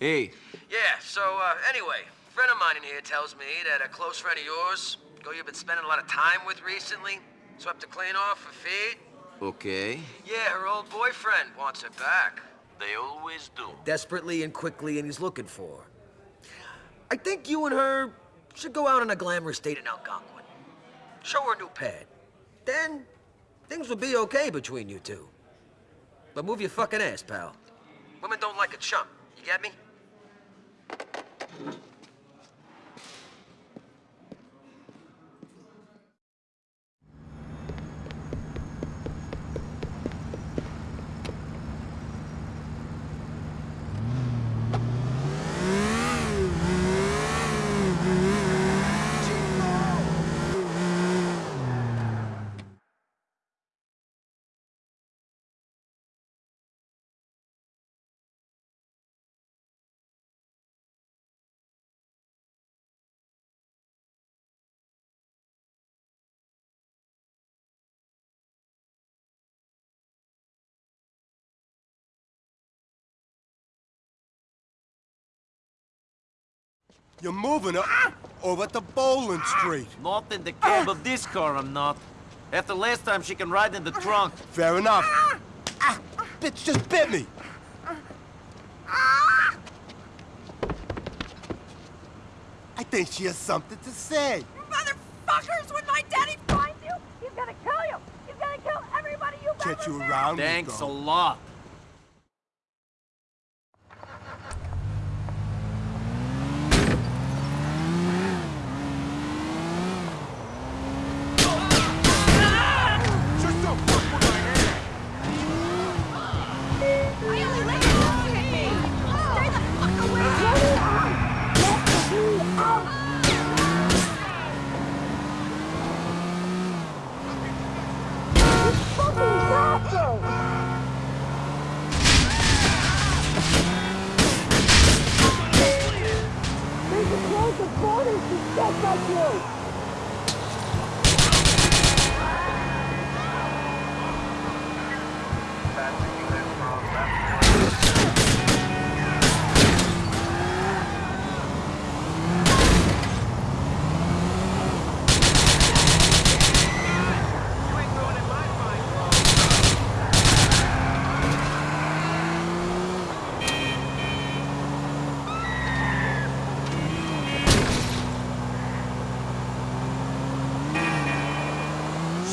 Hey. Yeah, so, uh, anyway, a friend of mine in here tells me that a close friend of yours, girl you've been spending a lot of time with recently, swept her clean off her feet. Okay. Yeah, her old boyfriend wants her back. They always do. Desperately and quickly, and he's looking for her. I think you and her should go out on a glamorous date in Algonquin. Show her a new pad. Then, things will be okay between you two. But move your fucking ass, pal. Women don't like a chump. You get me? Thank you. You're moving her over to Bowling Street. Not in the cab of this car, I'm not. After last time, she can ride in the trunk. Fair enough. Ah, bitch just bit me. I think she has something to say. Motherfuckers, when my daddy finds you, he's gonna kill you. He's gonna kill everybody you've Get ever you met. around, Thanks a lot.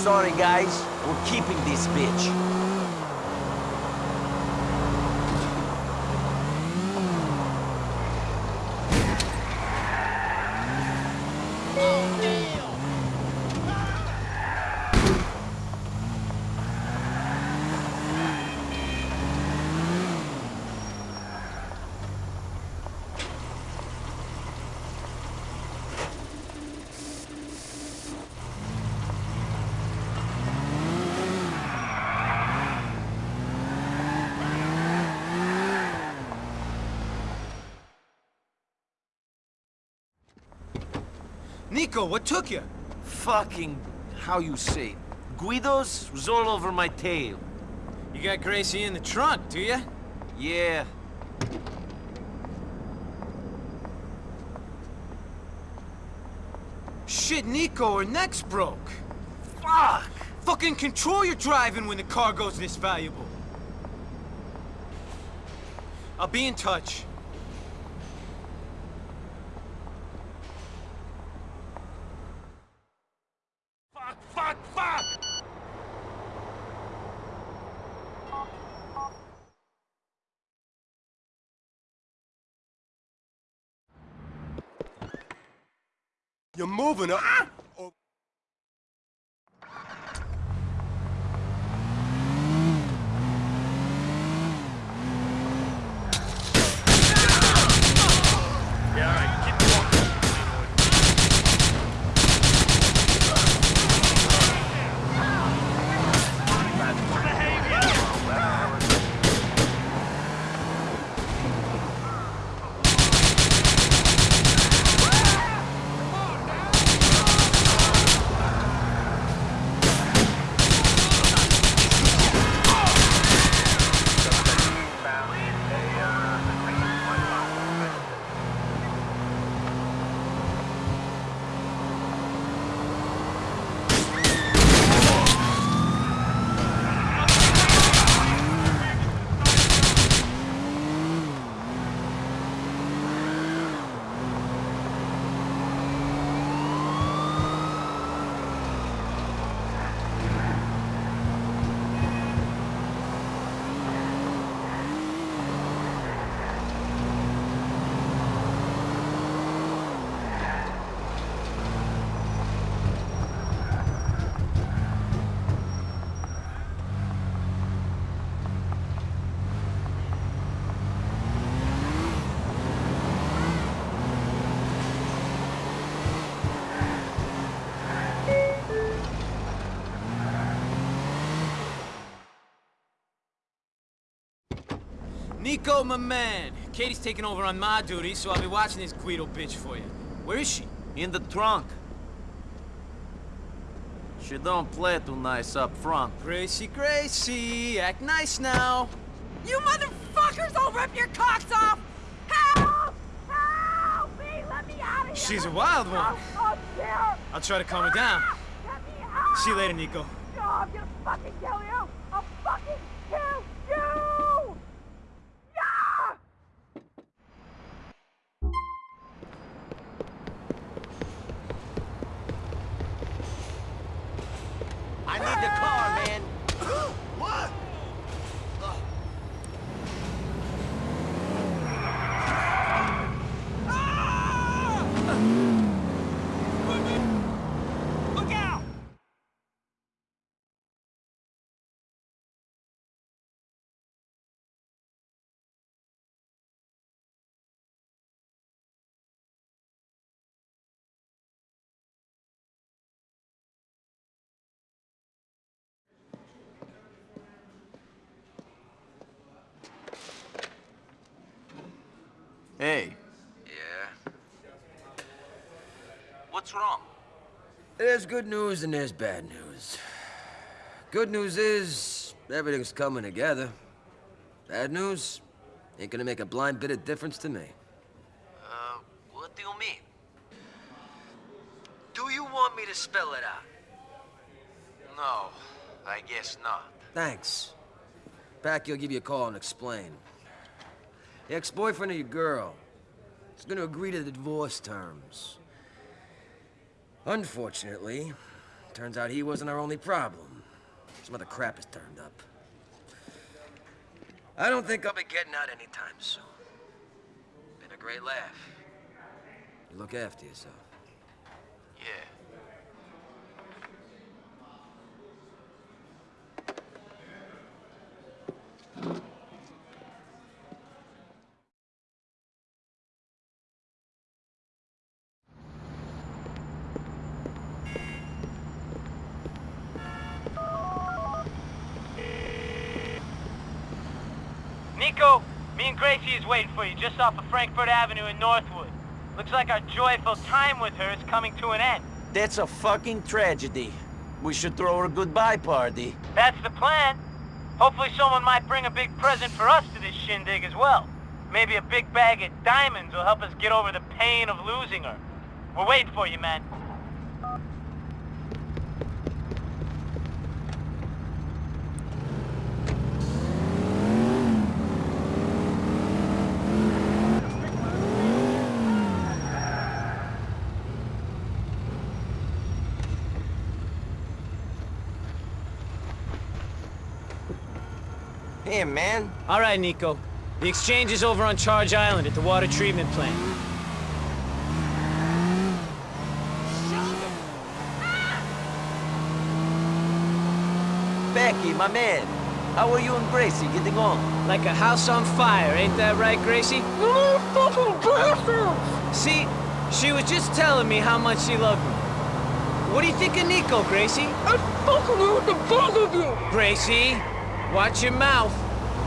Sorry, guys. We're keeping this bitch. Nico, what took you? Fucking, how you say, Guidos was all over my tail. You got Gracie in the trunk, do you? Yeah, Shit, Nico, her neck's broke. fuck! Fucking control your driving when the cargo's this valuable. I'll be in touch. Fuck, fuck, fuck! You're moving. her Nico, my man. Katie's taking over on my duty, so I'll be watching this Guido bitch for you. Where is she? In the trunk. She don't play too nice up front. Gracie, Gracie, act nice now. You motherfuckers, I'll rip your cocks off! Help! Help me! Let me out of here! She's a wild one. I'll, I'll try to calm her down. Get me out! See you later, Nico. No, I'm gonna fucking kill you! What's wrong? There's good news and there's bad news. Good news is everything's coming together. Bad news ain't gonna make a blind bit of difference to me. Uh, what do you mean? Do you want me to spell it out? No, I guess not. Thanks. Packie will give you a call and explain. The ex-boyfriend of your girl is gonna agree to the divorce terms. Unfortunately, turns out he wasn't our only problem. Some other crap has turned up. I don't think I'll be getting out anytime soon. Been a great laugh. You look after yourself. Yeah. Nico, me and Gracie is waiting for you just off of Frankfort Avenue in Northwood. Looks like our joyful time with her is coming to an end. That's a fucking tragedy. We should throw her a goodbye party. That's the plan. Hopefully someone might bring a big present for us to this shindig as well. Maybe a big bag of diamonds will help us get over the pain of losing her. We're waiting for you, man. Hey, man. All right, Nico. The exchange is over on Charge Island at the water treatment plant. Packie, my man. How are you and Gracie getting on? Like a house on fire, ain't that right, Gracie? See, she was just telling me how much she loved me. What do you think of Nico, Gracie? I fucking want the both of you! Gracie, watch your mouth.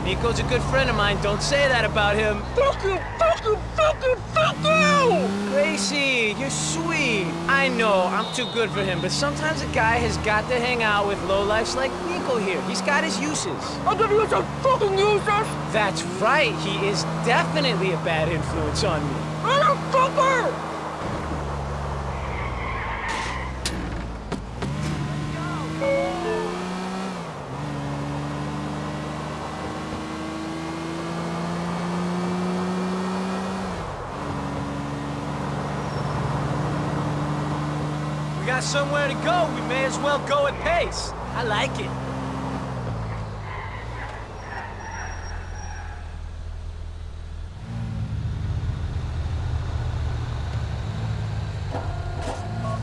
Nico's a good friend of mine. Don't say that about him. Fuck you, fuck you, fuck you, fuck you! Gracie, you're sweet. I know I'm too good for him, but sometimes a guy has got to hang out with lowlifes like Nico here. He's got his uses. I thought you was a fucking useless! That's right. He is definitely a bad influence on me. Somewhere to go. We may as well go at pace. I like it.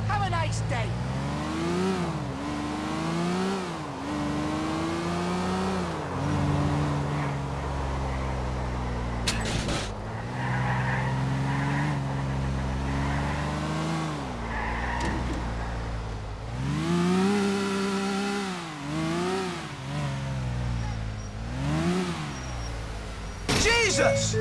Have a nice day! Jesus!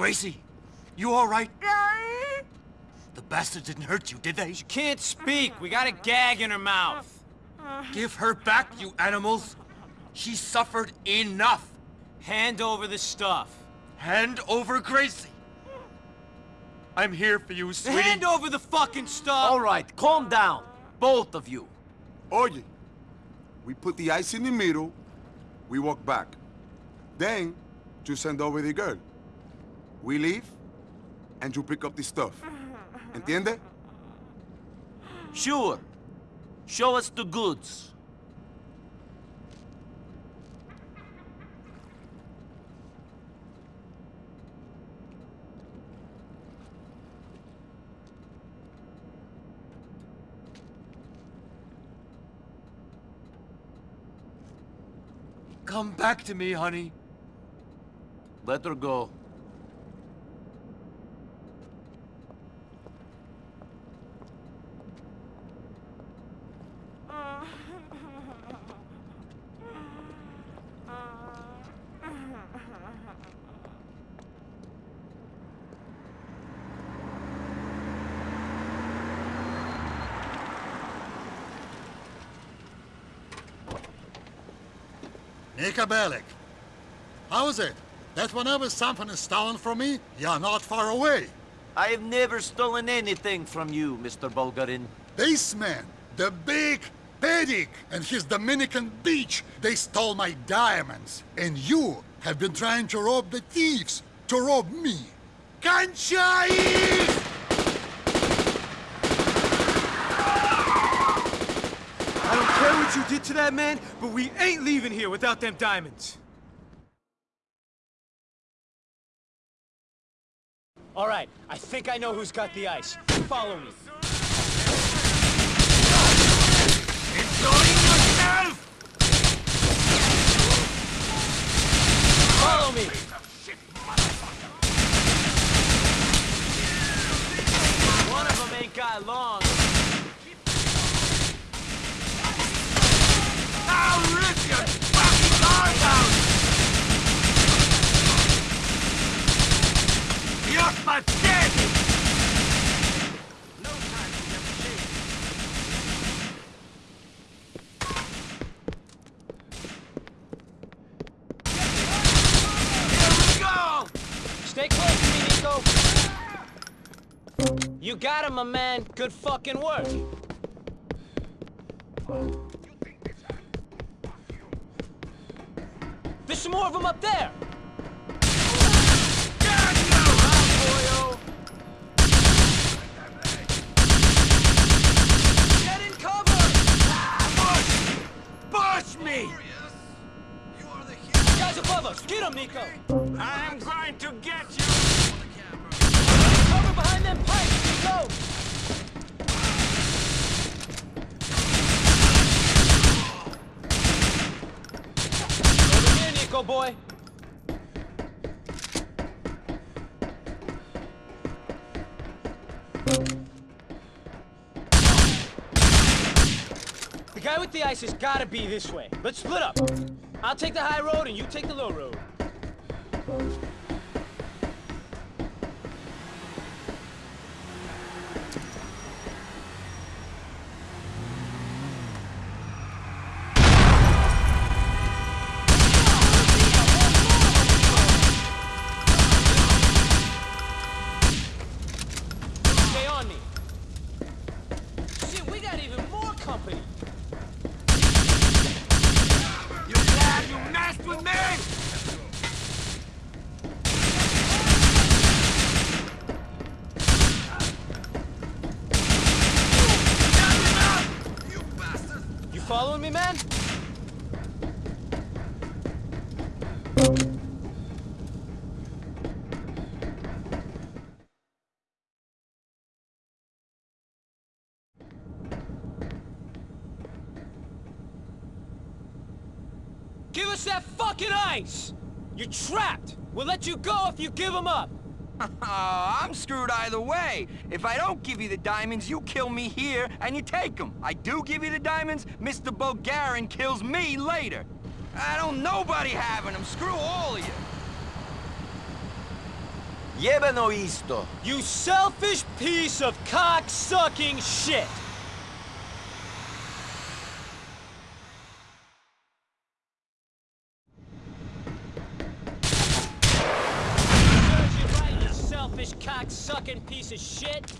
Gracie, you all right? The bastard didn't hurt you, did they? She can't speak. We got a gag in her mouth. Give her back, you animals. She suffered enough. Hand over the stuff. Hand over Gracie. I'm here for you, sweetie. Hand over the fucking stuff. All right, calm down. Both of you. Oye, we put the ice in the middle, we walk back. Then, you send over the girl. We leave, and you pick up the stuff. Entiende? Sure. Show us the goods. Come back to me, honey. Let her go. Nico Bellic. How is it? That whenever something is stolen from me, you're not far away. I have never stolen anything from you, Mr. Bulgarin. This man, the big Pedic and his Dominican beach, they stole my diamonds. And you have been trying to rob the thieves, to rob me. Conchai! I don't care what you did to that man, but we ain't leaving here without them diamonds. All right, I think I know who's got the ice. Follow me. Follow me. One of them ain't got long. I'll rip your fucking heart out! You're pathetic! No time to negotiate. Here we go! Stay close to me, Nico. You got him, my man. Good fucking work. There's some more of them up there. Get in cover! Ah, Push me! Guys above us, get him, Nico. I'm going to get you! Cover behind them pipes, Nico. Over here, Nico boy. The guy with the ice has gotta be this way. Let's split up. I'll take the high road and you take the low road. Stay on me. Shit, we got even more company. You glad you messed with me? You following me, man? Give us that fucking ice! You're trapped! We'll let you go if you give them up! I'm screwed either way. If I don't give you the diamonds, you kill me here and you take them. I do give you the diamonds, Mr. Bulgarin kills me later. I don't nobody having them. Screw all of you. Jebeno isto. You selfish piece of cock-sucking shit! Serves you right, you selfish cock-sucking piece of shit!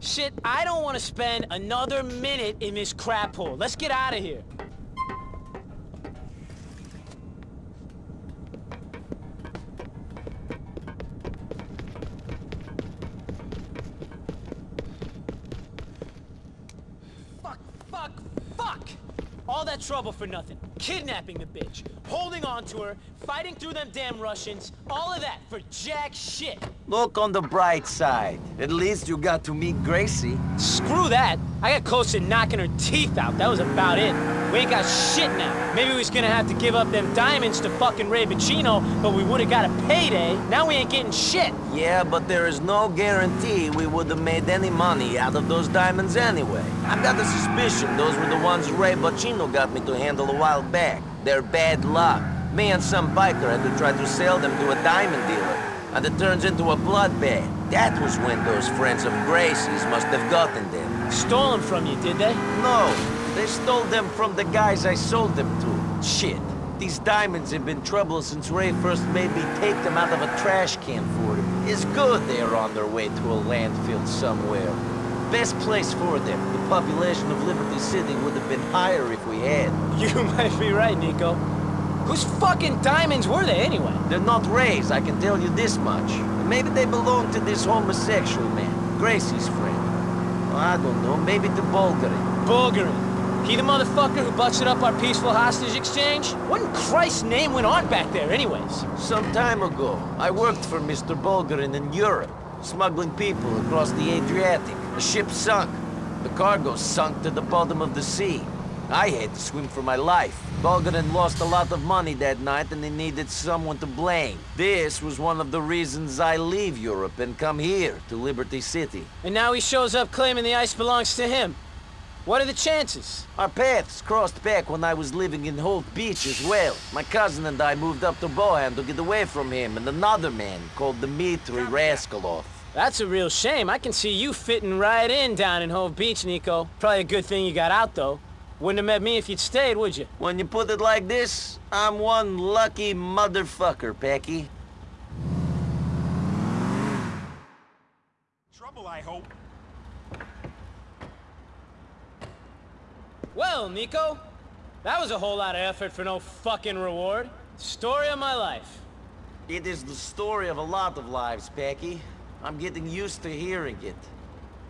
Shit, I don't want to spend another minute in this crap hole. Let's get out of here. Trouble for nothing. Kidnapping the bitch, holding on to her, fighting through them damn Russians, all of that for jack shit. Look on the bright side. At least you got to meet Gracie. Screw that. I got close to knocking her teeth out. That was about it. We ain't got shit now. Maybe we was gonna have to give up them diamonds to fucking Ray Boccino, but we would've got a payday. Now we ain't getting shit. Yeah, but there is no guarantee we would have made any money out of those diamonds anyway. I've got the suspicion those were the ones Ray Boccino got me to handle a while back. They're bad luck. Me and some biker had to try to sell them to a diamond dealer, and it turns into a bloodbath. That was when those friends of Gracie's must have gotten them. Stole them from you, did they? No, they stole them from the guys I sold them to. Shit. These diamonds have been trouble since Ray first made me take them out of a trash can for him. It's good they're on their way to a landfill somewhere. Best place for them. The population of Liberty City would have been higher if we had. You might be right, Nico. Whose fucking diamonds were they anyway? They're not Ray's, I can tell you this much. Maybe they belong to this homosexual man, Gracie's friend. Well, I don't know, maybe to Bulgari. Bulgarin. He the motherfucker who busted up our peaceful hostage exchange? What in Christ's name went on back there anyways? Some time ago, I worked for Mr. Bulgarin in Europe, smuggling people across the Adriatic. The ship sunk. The cargo sunk to the bottom of the sea. I had to swim for my life. Bulgarin lost a lot of money that night and they needed someone to blame. This was one of the reasons I leave Europe and come here to Liberty City. And now he shows up claiming the ice belongs to him. What are the chances? Our paths crossed back when I was living in Hove Beach as well. My cousin and I moved up to Bohan to get away from him and another man called Dimitri Rascalov. That's a real shame. I can see you fitting right in down in Hove Beach, Nico. Probably a good thing you got out, though. Wouldn't have met me if you'd stayed, would you? When you put it like this, I'm one lucky motherfucker, Packie. Trouble, I hope. Well, Nico, that was a whole lot of effort for no fucking reward. Story of my life. It is the story of a lot of lives, Packie. I'm getting used to hearing it.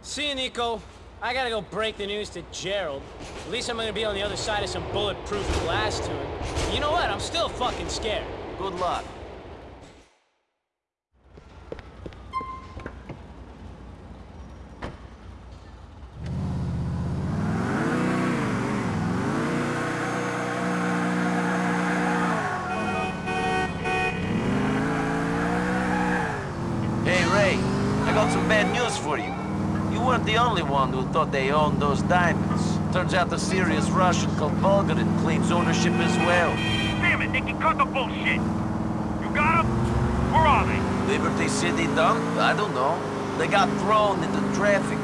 See you, Nico. I gotta go break the news to Gerald. At least I'm gonna be on the other side of some bulletproof glass to him. You know what? I'm still fucking scared. Good luck. Hey, Ray. I got some bad news for you. You weren't the only one who thought they owned those diamonds. Turns out the serious Russian called Bulgarin claims ownership as well. Damn it, Nicky, cut the bullshit! You got them? Where are they? Liberty City dump? I don't know. They got thrown into traffic.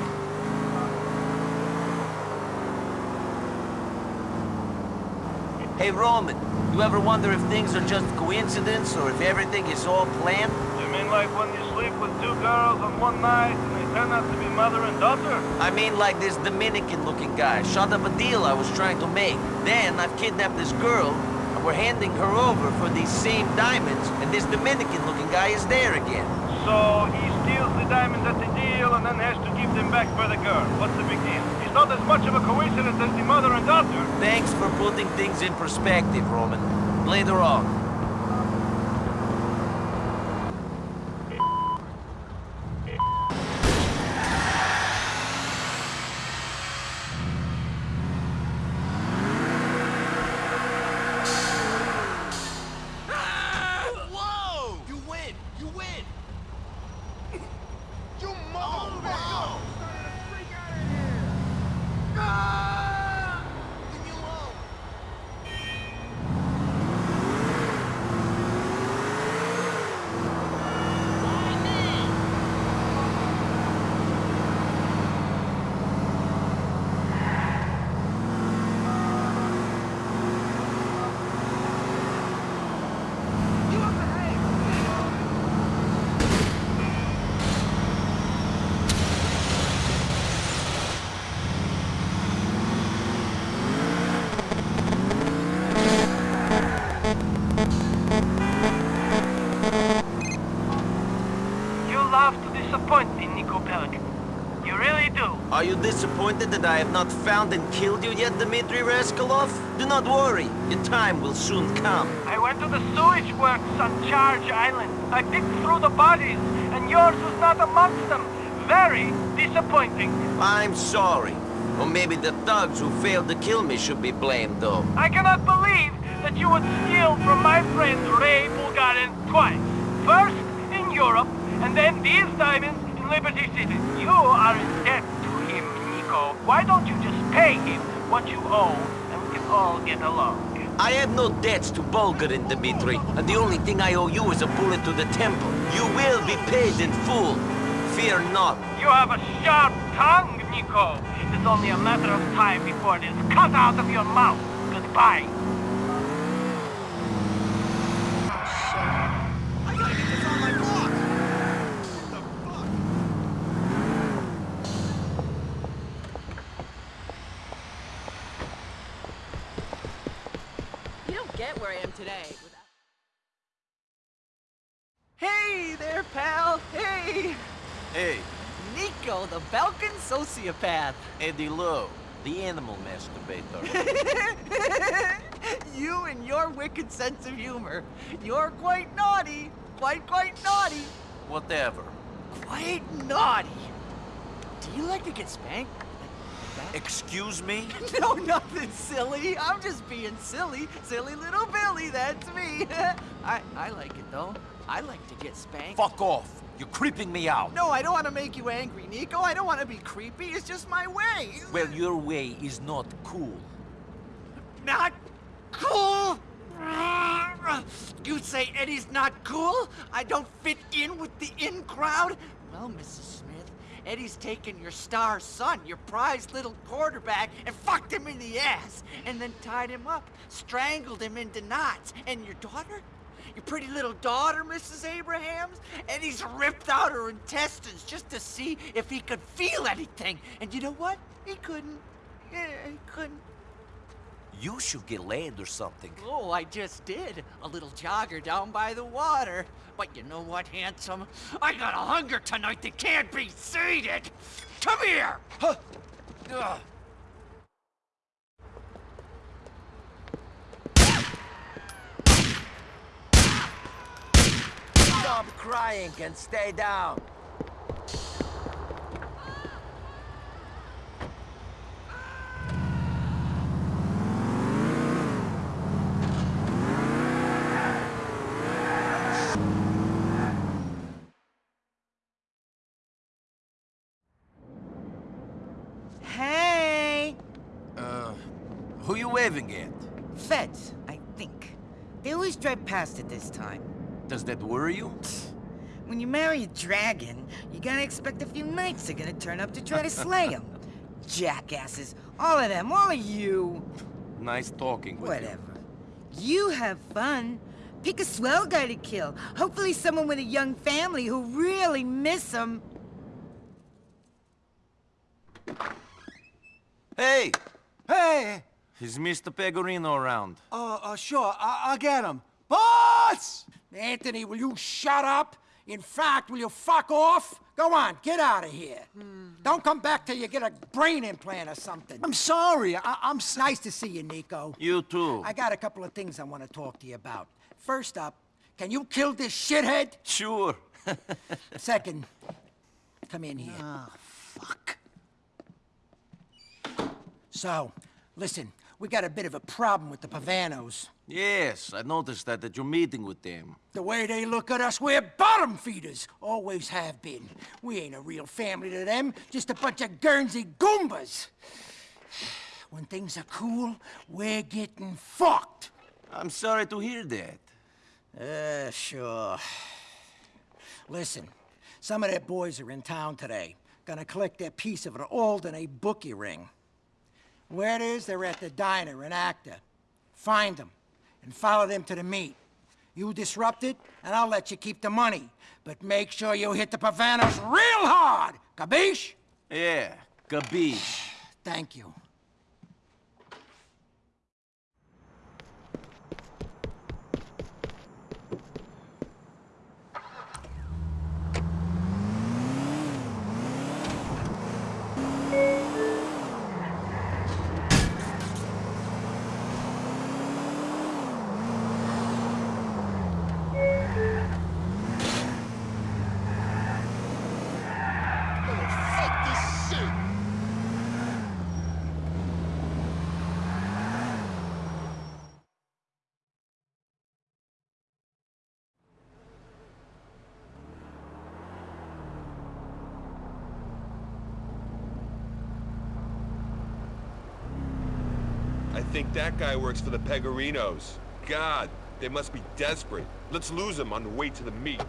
Hey, Roman, you ever wonder if things are just coincidence or if everything is all planned? You mean like when you sleep with two girls on one night turn out to be mother and daughter? I mean like this Dominican-looking guy shot up a deal I was trying to make. Then I've kidnapped this girl, and we're handing her over for these same diamonds, and this Dominican-looking guy is there again. So he steals the diamonds at the deal and then has to give them back for the girl. What's the big deal? It's not as much of a coincidence as the mother and daughter. Thanks for putting things in perspective, Roman. Later on. love to disappoint me, Nico Bellic. You really do. Are you disappointed that I have not found and killed you yet, Dimitri Rascalov? Do not worry, your time will soon come. I went to the sewage works on Charge Island. I picked through the bodies, and yours was not amongst them. Very disappointing. I'm sorry. Or maybe the thugs who failed to kill me should be blamed, though. I cannot believe that you would steal from my friend Ray Bulgarin twice. First in Europe, and then these diamonds in Liberty City. You are in debt to him, Nico. Why don't you just pay him what you owe, and we can all get along? I have no debts to Bulgarin, Dimitri, and the only thing I owe you is a bullet to the temple. You will be paid in full. Fear not. You have a sharp tongue, Nico. It's only a matter of time before it is cut out of your mouth. Goodbye. You don't get where I am today without... Hey there, pal. Hey. Hey, Nico, the Balkan sociopath. Eddie Lowe, the animal masturbator. you and your wicked sense of humor. You're quite naughty. Quite, quite naughty. Whatever. Quite naughty. Do you like to get spanked? Excuse me? No, nothing silly. I'm just being silly. Silly little Billy, that's me. I, I like it, though. I like to get spanked. Fuck off. You're creeping me out. No, I don't want to make you angry, Nico. I don't want to be creepy. It's just my way. Well, your way is not cool. Not cool? You say Eddie's not cool? I don't fit in with the in crowd? Well, Mrs. Smith, Eddie's taken your star son, your prized little quarterback, and fucked him in the ass, and then tied him up, strangled him into knots. And your daughter? Your pretty little daughter, Mrs. Abrahams? and he's ripped out her intestines just to see if he could feel anything. And you know what? He couldn't. Yeah, he couldn't. You should get laid or something. Oh, I just did. A little jogger down by the water. But you know what, handsome? I got a hunger tonight that can't be sated. Come here! Huh. Crying and stay down. Hey! Uh, who you waving at? Feds, I think. They always drive past at this time. Does that worry you? When you marry a dragon, you gotta expect a few knights are gonna turn up to try to slay him. Jackasses. All of them, all of you. Nice talking with Whatever. You have fun. Pick a swell guy to kill. Hopefully someone with a young family who really miss him. Hey! Hey! Is Mr. Pegorino around? Uh, uh, sure, I I'll get him. Boss! Anthony, will you shut up? In fact, will you fuck off? Go on, get out of here. Don't come back till you get a brain implant or something. I'm sorry. I I'm s- nice to see you, Nico. You too. I got a couple of things I want to talk to you about. First up, can you kill this shithead? Sure. Second, come in here. Ah, fuck. So, listen, we got a bit of a problem with the Pavanos. yes, I noticed that at your meeting with them. The way they look at us, we're bottom feeders. Always have been. We ain't a real family to them, just a bunch of Guernsey Goombas. When things are cool, we're getting fucked. I'm sorry to hear that. Uh, sure. Listen, some of their boys are in town today. Gonna collect their piece of an Alderney bookie ring. Where it is, they're at the diner in Acter. Find them and follow them to the meet. You disrupt it, and I'll let you keep the money. But make sure you hit the Pavanos real hard. Capiche? Yeah, capiche. Thank you. Think that guy works for the Pegorinos. God, they must be desperate. Let's lose him on the way to the meet.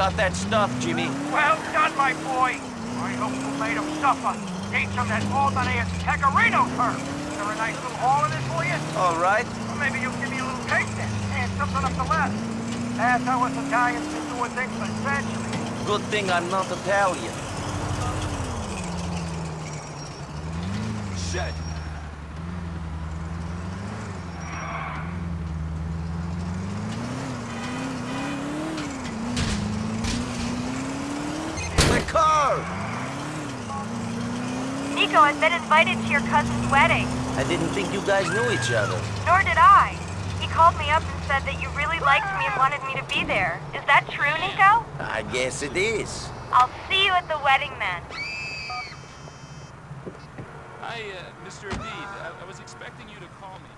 Got that stuff, Jimmy. Well done, my boy. I hope you made him suffer. Ate some of that Alderney's Pegorino turf. Is there a nice little haul in it for you? All right. Well, maybe you'll give me a little taste then. And something up the left. That's how us Italians been doing things for centuries. Good thing I'm not Italian. Shit! My car! Nico, I've been invited to your cousin's wedding. I didn't think you guys knew each other. Nor did I. He called me up and said that you really liked me and wanted me to be there. Is that true, Nico? I guess it is. I'll see you at the wedding then. Hi, uh, Mr. Abid. I, I was expecting you to call me.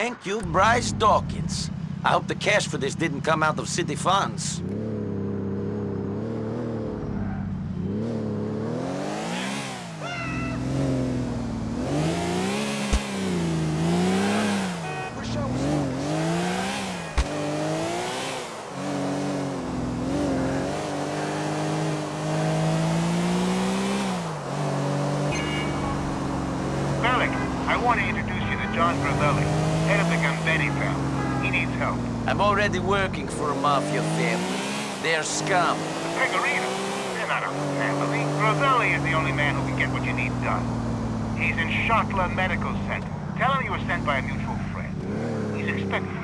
Thank you, Bryce Dawkins. I hope the cash for this didn't come out of city funds. I want to introduce you to Jon Gravelli, head of the Gambetti family. He needs help. I'm already working for a mafia family. They're scum. The Pegorinos, they're not a family. Gravelli is the only man who can get what you need done. He's in Schottler Medical Center. Tell him you were sent by a mutual friend. He's expecting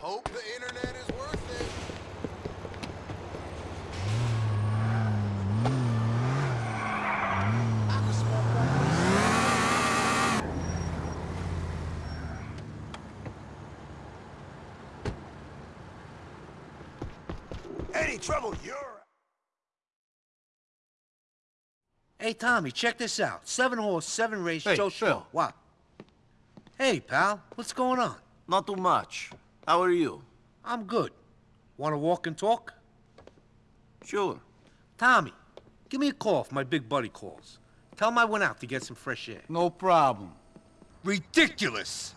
Hope the internet is worth it. Any trouble, you're... Hey, Tommy, check this out. Seven horse, seven race, Hey, Joe Phil. Schmo. What? Hey, pal, what's going on? Not too much. How are you? I'm good. Want to walk and talk? Sure. Tommy, give me a call if my big buddy calls. Tell him I went out to get some fresh air. No problem. Ridiculous!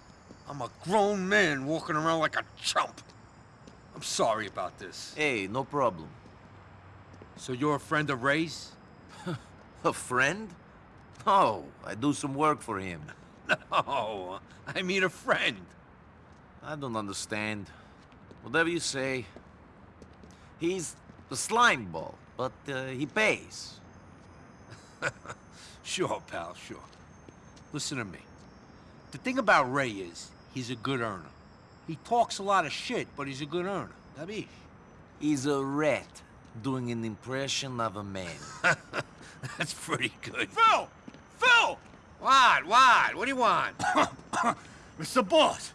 I'm a grown man walking around like a chump. I'm sorry about this. Hey, no problem. So you're a friend of Ray's? A friend? No, I do some work for him. No, I mean a friend. I don't understand. Whatever you say. He's a slime ball, but uh, he pays. Sure, pal, sure. Listen to me. The thing about Ray is, he's a good earner. He talks a lot of shit, but he's a good earner. Dabish. He's a rat doing an impression of a man. That's pretty good. Phil! Phil! What? What? What do you want? Mr. Boss,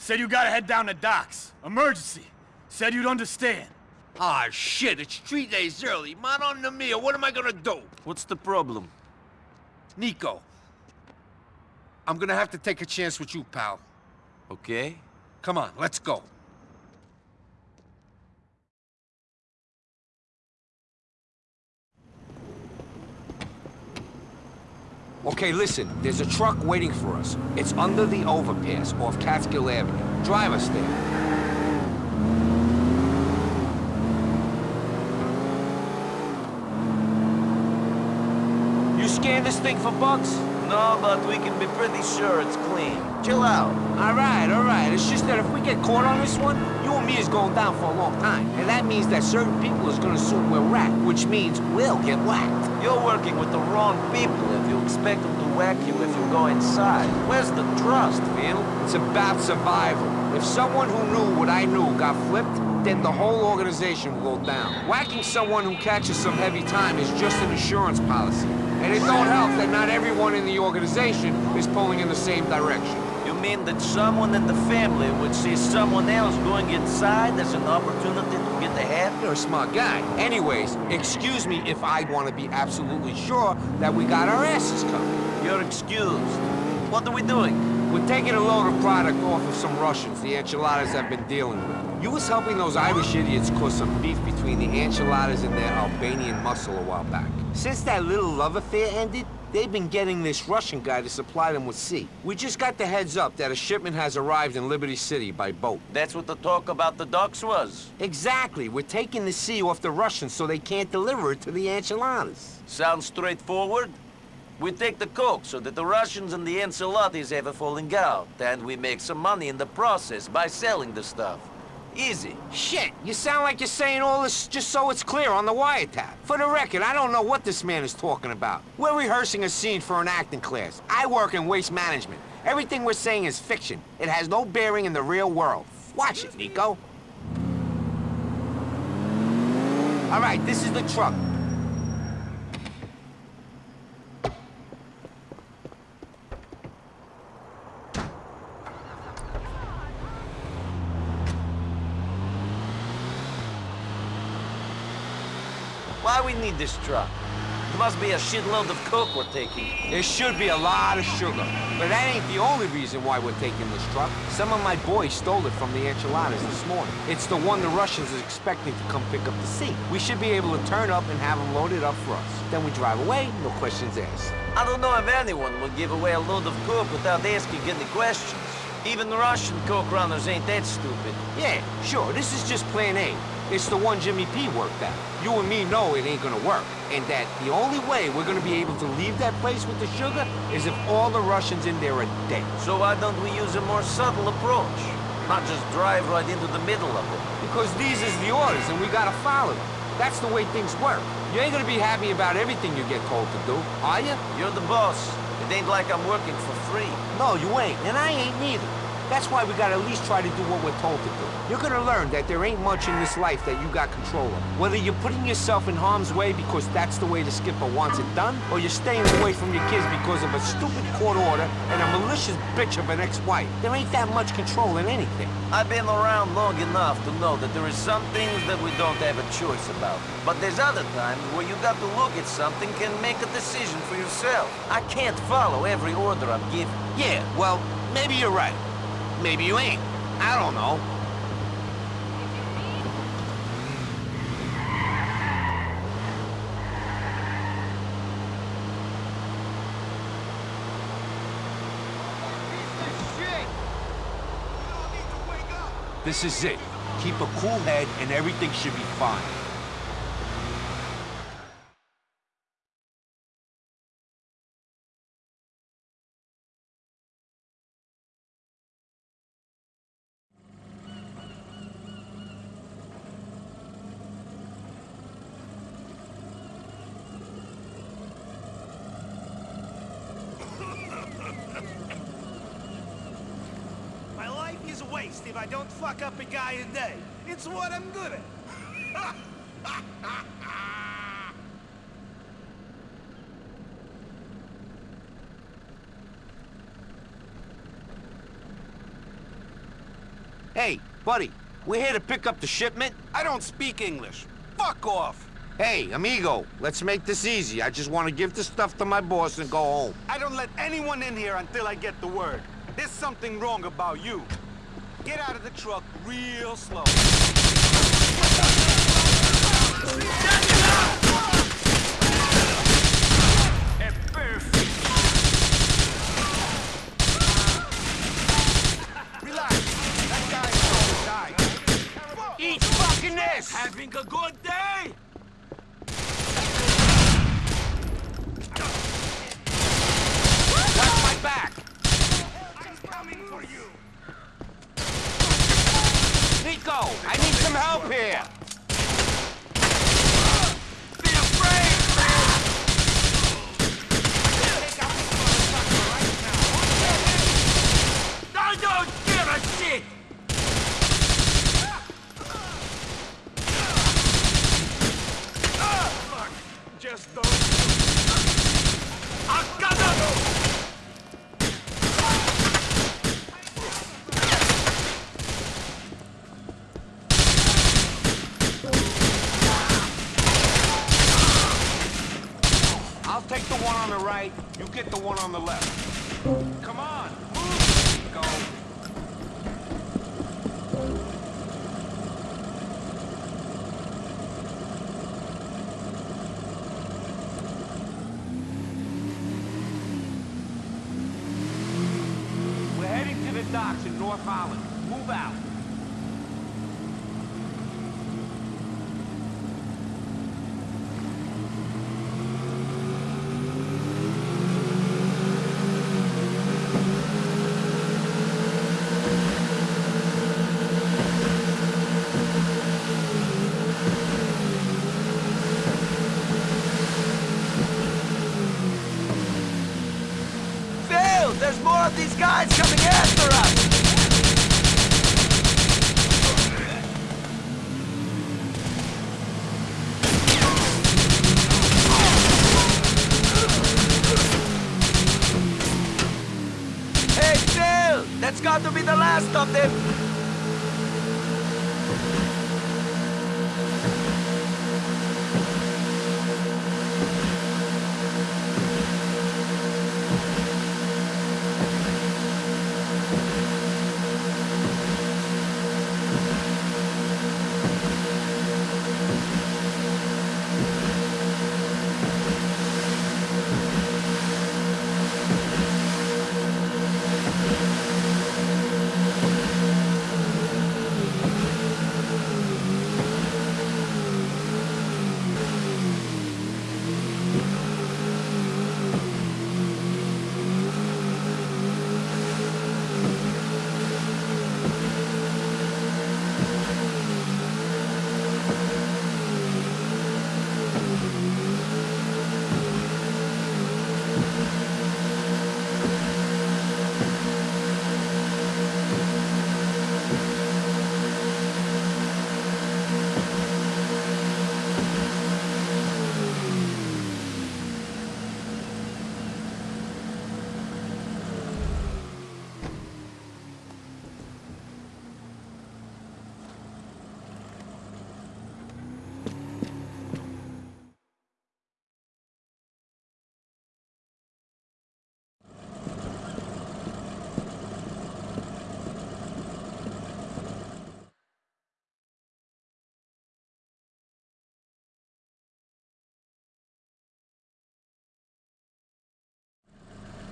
said you gotta head down to docks. Emergency. Said you'd understand. Ah, shit, it's three days early. Man on the meal, what am I gonna do? What's the problem? Nico. I'm gonna have to take a chance with you, pal. Okay. Come on, let's go. Okay, listen, there's a truck waiting for us. It's under the overpass off Catskill Avenue. Drive us there. You scan this thing for bugs? No, but we can be pretty sure it's clean. Chill out. All right, all right. It's just that if we get caught on this one, you and me is going down for a long time. And that means that certain people is gonna assume we're rat, which means we'll get whacked. You're working with the wrong people if you expect them to whack you if you go inside. Where's the trust, Phil? It's about survival. If someone who knew what I knew got flipped, then the whole organization will go down. Whacking someone who catches some heavy time is just an insurance policy. And it don't help that not everyone in the organization is pulling in the same direction. You mean that someone in the family would see someone else going inside as an opportunity to get ahead? You're a smart guy. Anyways, excuse me if I want to be absolutely sure that we got our asses covered. You're excused. What are we doing? We're taking a load of product off of some Russians the Ancelottis have been dealing with. You was helping those Irish idiots cause some beef between the Ancelottis and their Albanian muscle a while back. Since that little love affair ended, they've been getting this Russian guy to supply them with sea. We just got the heads up that a shipment has arrived in Liberty City by boat. That's what the talk about the docks was. Exactly. We're taking the sea off the Russians so they can't deliver it to the Ancelottis. Sounds straightforward. We take the coke so that the Russians and the Ancelottis have a falling out, and we make some money in the process by selling the stuff. Easy. Shit, you sound like you're saying all this just so it's clear on the wiretap. For the record, I don't know what this man is talking about. We're rehearsing a scene for an acting class. I work in waste management. Everything we're saying is fiction. It has no bearing in the real world. Watch it, Nico. All right, this is the truck. Why we need this truck? There must be a shitload of coke we're taking. There should be a lot of sugar. But that ain't the only reason why we're taking this truck. Some of my boys stole it from the Ancelottis this morning. It's the one the Russians are expecting to come pick up the sea. We should be able to turn up and have them loaded up for us. Then we drive away, no questions asked. I don't know if anyone would give away a load of coke without asking any questions. Even the Russian coke runners ain't that stupid. Yeah, sure, this is just plan A. It's the one Jimmy P worked out. You and me know it ain't gonna work. And that the only way we're gonna be able to leave that place with the sugar is if all the Russians in there are dead. So why don't we use a more subtle approach? Not just drive right into the middle of it. Because these is the orders and we gotta follow them. That's the way things work. You ain't gonna be happy about everything you get told to do, are you? You're the boss. It ain't like I'm working for free. No, you ain't, and I ain't neither. That's why we gotta at least try to do what we're told to do. You're gonna learn that there ain't much in this life that you got control of. Whether you're putting yourself in harm's way because that's the way the skipper wants it done, or you're staying away from your kids because of a stupid court order and a malicious bitch of an ex-wife. There ain't that much control in anything. I've been around long enough to know that there is some things that we don't have a choice about. But there's other times where you got to look at something and make a decision for yourself. I can't follow every order I'm given. Yeah, well, maybe you're right. Maybe you ain't. I don't know. This is it. Keep a cool head and everything should be fine. Don't fuck up a guy a day. It's what I'm good at. Hey, buddy, we're here to pick up the shipment. I don't speak English. Fuck off. Hey, amigo, let's make this easy. I just want to give the stuff to my boss and go home. I don't let anyone in here until I get the word. There's something wrong about you. Get out of the truck real slow. Relax. That guy's gonna die. Eat fucking this! Having a good day? Watch my back! I'm coming for you. Nico, I need some help here! That's got to be the last of them!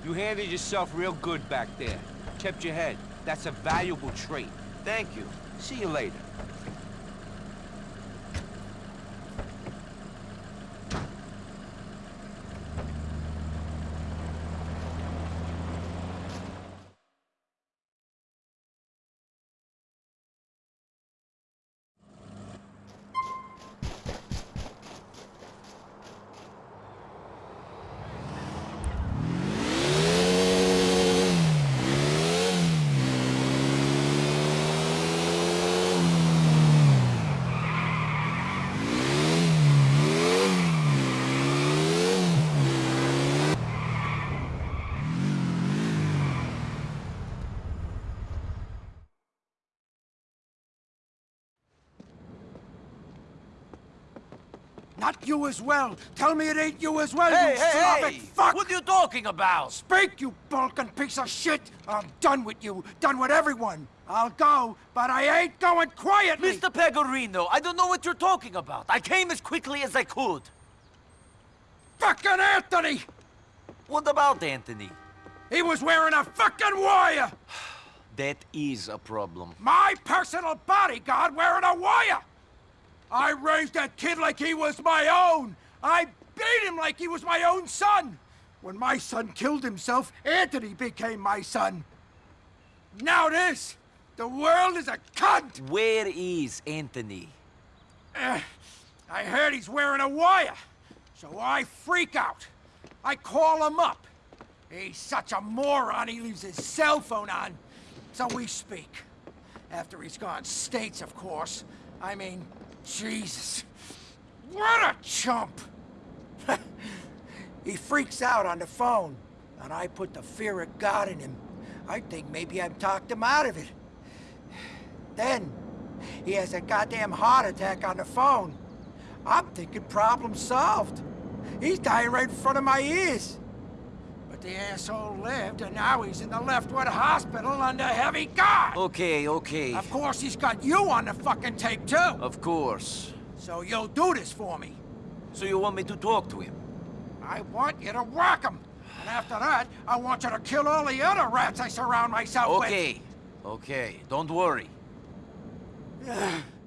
You handled yourself real good back there. Kept your head. That's a valuable trait. Thank you. See you later. Not you as well. Tell me it ain't you as well, Hey, you hey, Slavic hey! fuck! What are you talking about? Speak, you bulking piece of shit! I'm done with you. Done with everyone. I'll go, but I ain't going quietly! Mr. Pegorino, I don't know what you're talking about. I came as quickly as I could. Fucking Anthony! What about Anthony? He was wearing a fucking wire! That is a problem. My personal bodyguard wearing a wire! I raised that kid like he was my own! I beat him like he was my own son! When my son killed himself, Anthony became my son. Now this! The world is a cunt! Where is Anthony? Eh, I heard he's wearing a wire, so I freak out. I call him up. He's such a moron, he leaves his cell phone on. So we speak. After he's gone states, of course. I mean, Jesus. What a chump! he freaks out on the phone, and I put the fear of God in him. I think maybe I've talked him out of it. Then, he has a goddamn heart attack on the phone. I'm thinking problem solved. He's dying right in front of my ears. But the asshole lived, and now he's in the Leftwood Hospital under heavy guard! Okay, okay. Of course he's got you on the fucking tape, too! Of course. So you'll do this for me. So you want me to talk to him? I want you to whack him. And after that, I want you to kill all the other rats I surround myself with. Okay, okay. Don't worry.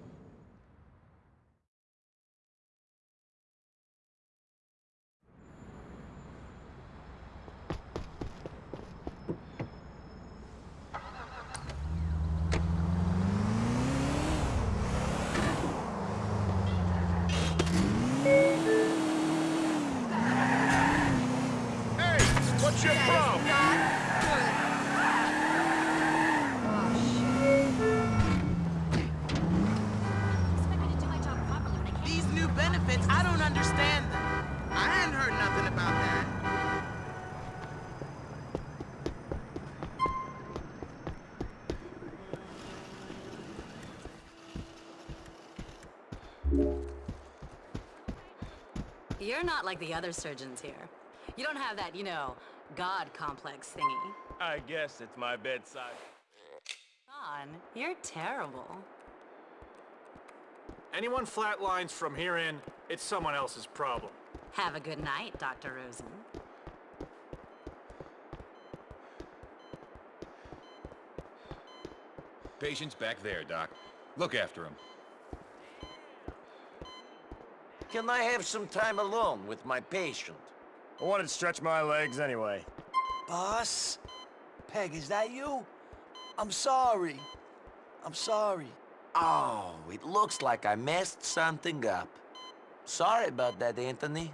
You're not like the other surgeons here. You don't have that, you know, God complex thingy. I guess it's my bedside. Don, you're terrible. Anyone flatlines from here in, it's someone else's problem. Have a good night, Dr. Rosen. Patient's back there, Doc. Look after him. Can I have some time alone with my patient? I wanted to stretch my legs anyway. Boss? Peg, is that you? I'm sorry. I'm sorry. Oh, it looks like I messed something up. Sorry about that, Anthony.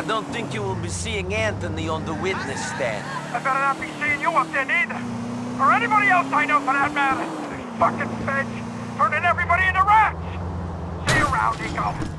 I don't think you will be seeing Anthony on the witness stand. I better not be seeing you up there neither. Or anybody else I know for that matter. These fucking feds turning everybody into rats. See you around, Eco.